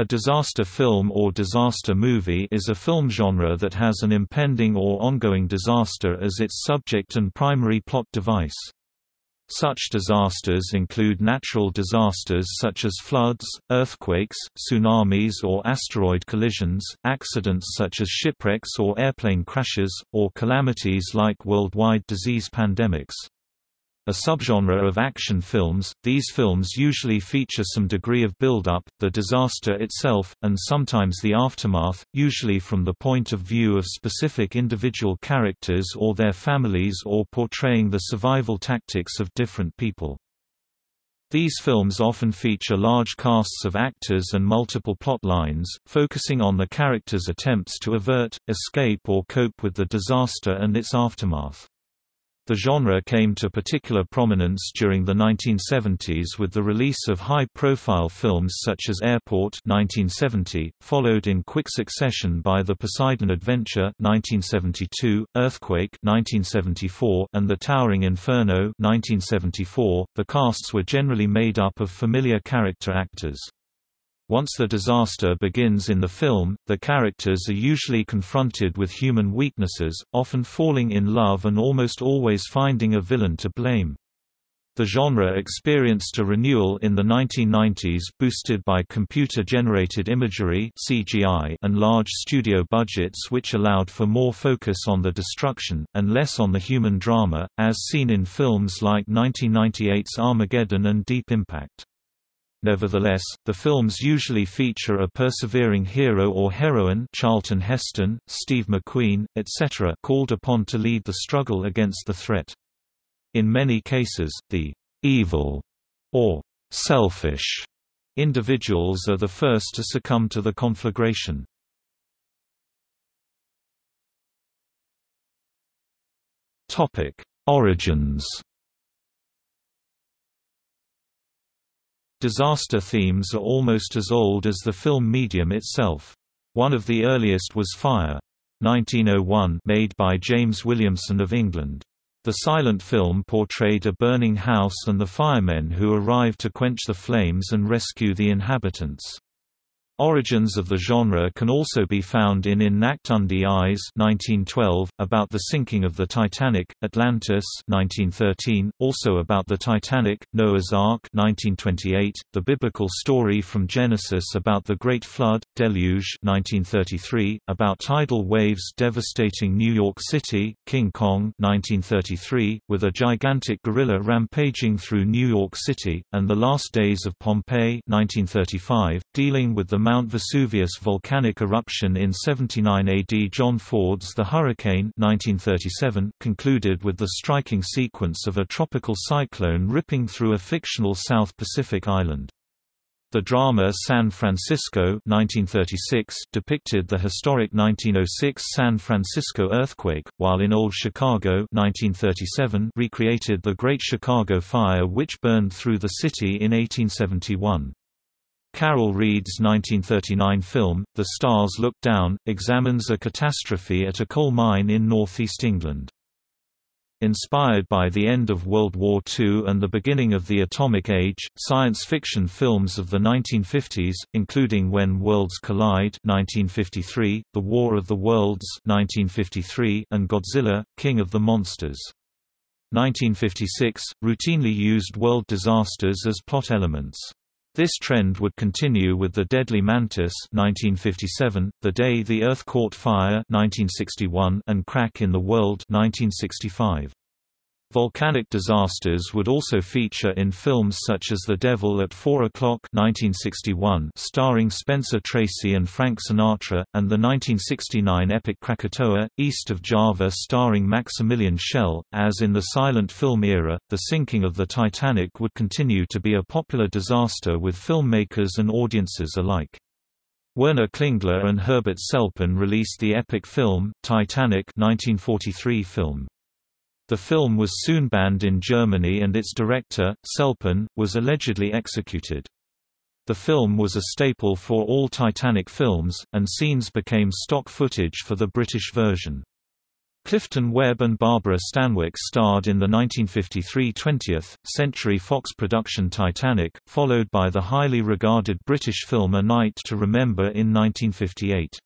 A disaster film or disaster movie is a film genre that has an impending or ongoing disaster as its subject and primary plot device. Such disasters include natural disasters such as floods, earthquakes, tsunamis or asteroid collisions, accidents such as shipwrecks or airplane crashes, or calamities like worldwide disease pandemics. A subgenre of action films, these films usually feature some degree of build-up, the disaster itself, and sometimes the aftermath, usually from the point of view of specific individual characters or their families or portraying the survival tactics of different people. These films often feature large casts of actors and multiple plot lines, focusing on the characters' attempts to avert, escape or cope with the disaster and its aftermath. The genre came to particular prominence during the 1970s with the release of high-profile films such as Airport 1970, followed in quick succession by The Poseidon Adventure 1972, Earthquake 1974, and The Towering Inferno 1974. The casts were generally made up of familiar character actors. Once the disaster begins in the film, the characters are usually confronted with human weaknesses, often falling in love and almost always finding a villain to blame. The genre experienced a renewal in the 1990s boosted by computer-generated imagery CGI and large studio budgets which allowed for more focus on the destruction, and less on the human drama, as seen in films like 1998's Armageddon and Deep Impact. Nevertheless, the films usually feature a persevering hero or heroine Charlton Heston, Steve McQueen, etc. called upon to lead the struggle against the threat. In many cases, the «evil» or «selfish» individuals are the first to succumb to the conflagration. Origins Disaster themes are almost as old as the film medium itself. One of the earliest was Fire. 1901 made by James Williamson of England. The silent film portrayed a burning house and the firemen who arrive to quench the flames and rescue the inhabitants. Origins of the genre can also be found in In Eis 1912, about the sinking of the Titanic, Atlantis 1913, also about the Titanic, Noah's Ark 1928, the biblical story from Genesis about the Great Flood, Deluge 1933, about tidal waves devastating New York City, King Kong 1933, with a gigantic gorilla rampaging through New York City, and The Last Days of Pompeii 1935, dealing with the Mount Vesuvius volcanic eruption in 79 AD John Ford's The Hurricane 1937 concluded with the striking sequence of a tropical cyclone ripping through a fictional South Pacific island. The drama San Francisco 1936 depicted the historic 1906 San Francisco earthquake, while in Old Chicago 1937 recreated the Great Chicago Fire which burned through the city in 1871. Carol Reed's 1939 film, The Stars Look Down, examines a catastrophe at a coal mine in northeast England. Inspired by the end of World War II and the beginning of the atomic age, science fiction films of the 1950s, including When Worlds Collide 1953, The War of the Worlds 1953, and Godzilla, King of the Monsters 1956, routinely used world disasters as plot elements. This trend would continue with The Deadly Mantis 1957, The Day the Earth Caught Fire 1961, and Crack in the World 1965. Volcanic disasters would also feature in films such as The Devil at 4 O'Clock 1961 starring Spencer Tracy and Frank Sinatra, and the 1969 epic Krakatoa, East of Java starring Maximilian Schell. As in the silent film era, the sinking of the Titanic would continue to be a popular disaster with filmmakers and audiences alike. Werner Klingler and Herbert Selpin released the epic film, Titanic 1943 film. The film was soon banned in Germany and its director, Selpin, was allegedly executed. The film was a staple for all Titanic films, and scenes became stock footage for the British version. Clifton Webb and Barbara Stanwyck starred in the 1953 20th Century Fox production Titanic, followed by the highly regarded British film A Night to Remember in 1958.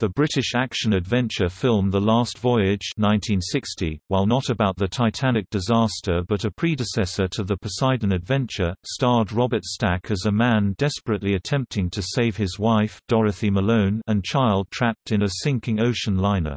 The British action-adventure film The Last Voyage 1960, while not about the Titanic disaster but a predecessor to the Poseidon Adventure, starred Robert Stack as a man desperately attempting to save his wife Dorothy Malone and child trapped in a sinking ocean liner.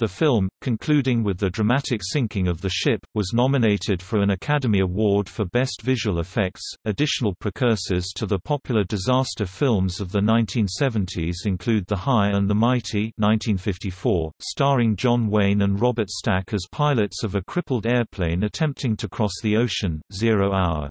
The film, concluding with the dramatic sinking of the ship, was nominated for an Academy Award for Best Visual Effects. Additional precursors to the popular disaster films of the 1970s include The High and the Mighty (1954), starring John Wayne and Robert Stack as pilots of a crippled airplane attempting to cross the ocean, Zero Hour.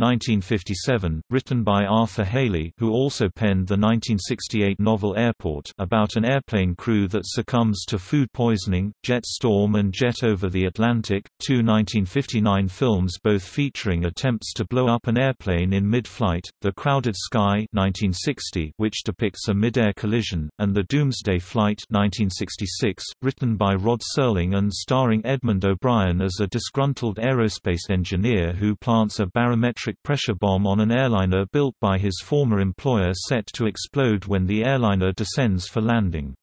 1957, written by Arthur Hailey who also penned the 1968 novel Airport about an airplane crew that succumbs to food poisoning, Jet Storm and Jet Over the Atlantic, two 1959 films both featuring attempts to blow up an airplane in mid-flight, The Crowded Sky 1960 which depicts a mid-air collision, and The Doomsday Flight 1966, written by Rod Serling and starring Edmund O'Brien as a disgruntled aerospace engineer who plants a barometric pressure bomb on an airliner built by his former employer set to explode when the airliner descends for landing.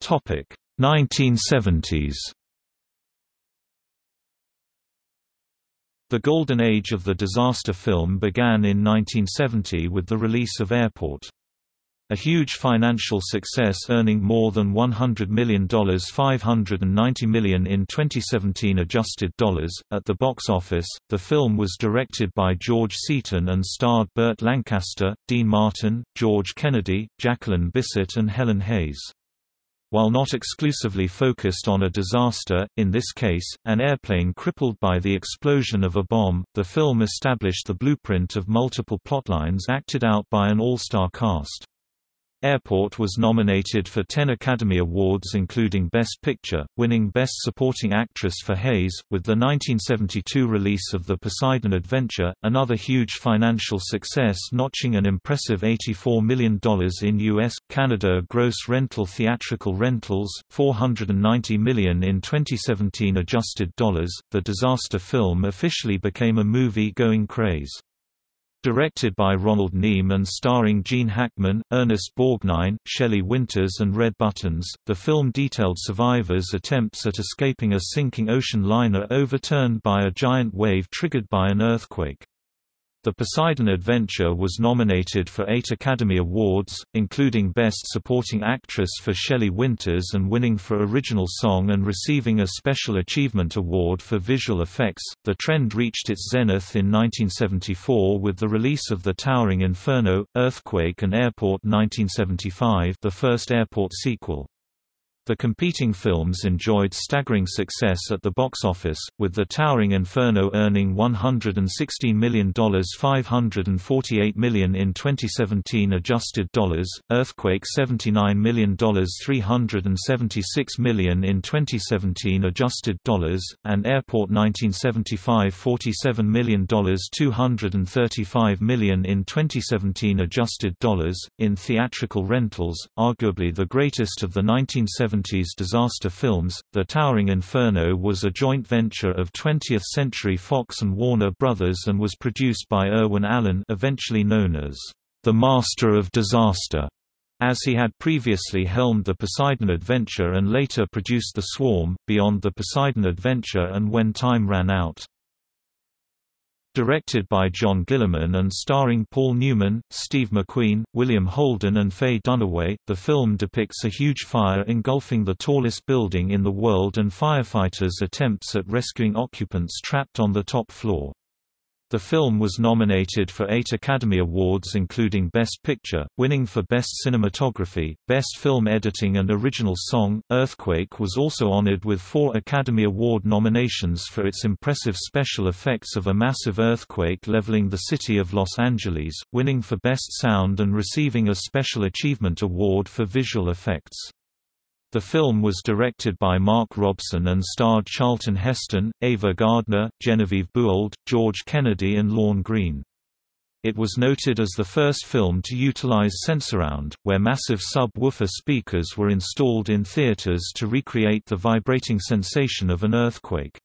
Topic 1970s. The golden age of the disaster film began in 1970 with the release of Airport. A huge financial success earning more than $100 million 590 million in 2017 adjusted dollars. At the box office, the film was directed by George Seaton and starred Burt Lancaster, Dean Martin, George Kennedy, Jacqueline Bisset and Helen Hayes. While not exclusively focused on a disaster, in this case, an airplane crippled by the explosion of a bomb, the film established the blueprint of multiple plotlines acted out by an all-star cast. Airport was nominated for 10 Academy Awards including Best Picture, winning Best Supporting Actress for Hayes, with the 1972 release of The Poseidon Adventure, another huge financial success notching an impressive $84 million in U.S., Canada gross rental theatrical rentals, 490 million in 2017 adjusted dollars. The disaster film officially became a movie-going craze. Directed by Ronald Neame and starring Gene Hackman, Ernest Borgnine, Shelley Winters and Red Buttons, the film detailed survivors' attempts at escaping a sinking ocean liner overturned by a giant wave triggered by an earthquake. The Poseidon Adventure was nominated for eight Academy Awards, including Best Supporting Actress for Shelley Winters and winning for Original Song and receiving a Special Achievement Award for Visual Effects. The trend reached its zenith in 1974 with the release of The Towering Inferno, Earthquake and Airport 1975, the first Airport sequel. The competing films enjoyed staggering success at the box office, with The Towering Inferno earning $116 million 548 million in 2017 adjusted dollars, Earthquake $79 million 376 million in 2017 adjusted dollars, and Airport 1975 $47 million 235 million in 2017 adjusted dollars. In theatrical rentals, arguably the greatest of the 1970s 1970s disaster films, The Towering Inferno was a joint venture of 20th Century Fox and Warner Brothers and was produced by Irwin Allen eventually known as the Master of Disaster, as he had previously helmed The Poseidon Adventure and later produced The Swarm, Beyond the Poseidon Adventure and When Time Ran Out. Directed by John Guillermin and starring Paul Newman, Steve McQueen, William Holden and Faye Dunaway, the film depicts a huge fire engulfing the tallest building in the world and firefighters' attempts at rescuing occupants trapped on the top floor. The film was nominated for eight Academy Awards including Best Picture, winning for Best Cinematography, Best Film Editing and Original Song. Earthquake was also honored with four Academy Award nominations for its impressive special effects of a massive earthquake leveling the city of Los Angeles, winning for Best Sound and receiving a Special Achievement Award for Visual Effects. The film was directed by Mark Robson and starred Charlton Heston, Ava Gardner, Genevieve Bujold, George Kennedy and Lorne Greene. It was noted as the first film to utilize Sensurround, where massive sub-woofer speakers were installed in theaters to recreate the vibrating sensation of an earthquake.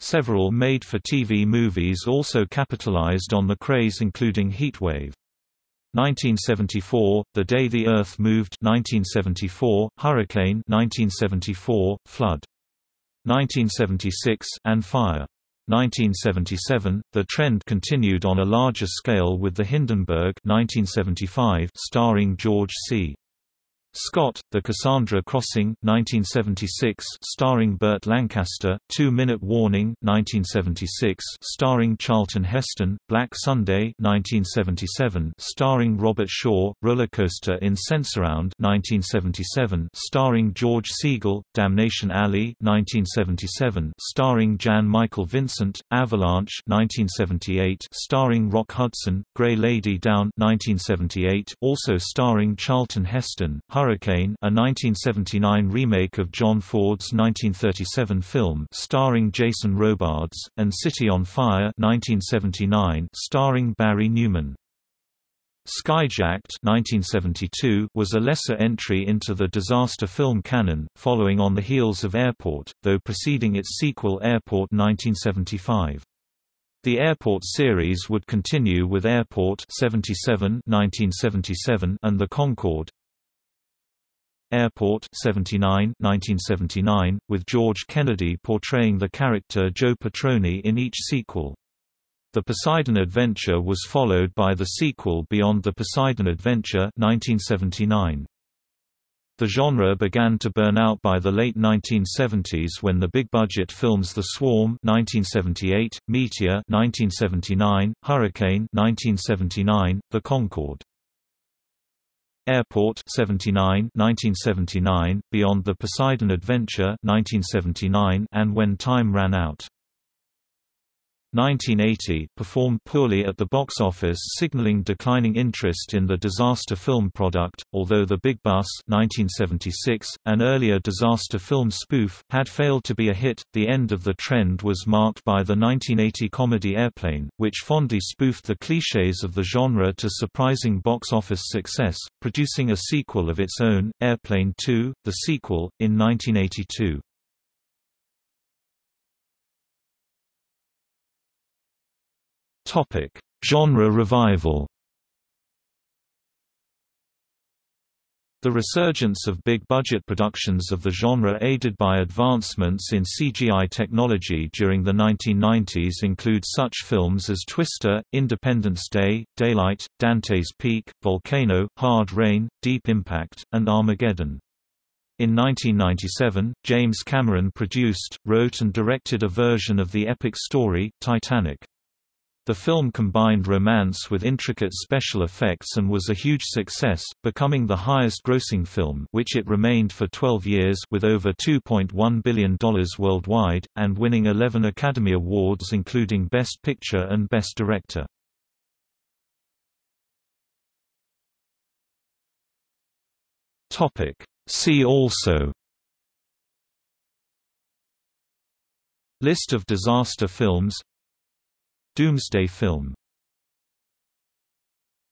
Several made-for-TV movies also capitalized on the craze including Heatwave. 1974, The Day the Earth Moved 1974, Hurricane 1974, Flood 1976, and Fire. 1977, the trend continued on a larger scale with The Hindenburg 1975 starring George C. Scott, The Cassandra Crossing, 1976, starring Burt Lancaster, Two Minute Warning, 1976, starring Charlton Heston, Black Sunday, 1977, starring Robert Shaw, Rollercoaster in Sensurround, 1977, starring George Segal, Damnation Alley, 1977, starring Jan Michael Vincent, Avalanche, 1978, starring Rock Hudson, Grey Lady Down, 1978, also starring Charlton Heston, a 1979 remake of John Ford's 1937 film starring Jason Robards, and City on Fire 1979 starring Barry Newman. Skyjacked 1972 was a lesser entry into the disaster film canon, following on the heels of Airport, though preceding its sequel Airport 1975. The Airport series would continue with Airport 77 1977 and The Concorde Airport 79 1979, with George Kennedy portraying the character Joe Patroni in each sequel. The Poseidon Adventure was followed by the sequel Beyond the Poseidon Adventure 1979. The genre began to burn out by the late 1970s when the big-budget films The Swarm 1978, Meteor 1979, Hurricane 1979, The Concorde Airport 79 1979, Beyond the Poseidon Adventure 1979, and When Time Ran Out. 1980 performed poorly at the box office signaling declining interest in the disaster film product, although The Big Bus 1976, an earlier disaster film spoof, had failed to be a hit. The end of the trend was marked by the 1980 comedy Airplane, which fondly spoofed the clichés of the genre to surprising box office success, producing a sequel of its own, Airplane 2, the sequel, in 1982. Topic: Genre revival. The resurgence of big-budget productions of the genre aided by advancements in CGI technology during the 1990s include such films as Twister, Independence Day, Daylight, Dante's Peak, Volcano, Hard Rain, Deep Impact, and Armageddon. In 1997, James Cameron produced, wrote and directed a version of the epic story, Titanic. The film combined romance with intricate special effects and was a huge success, becoming the highest-grossing film which it remained for 12 years with over $2.1 billion worldwide, and winning 11 Academy Awards including Best Picture and Best Director. See also List of disaster films Doomsday Film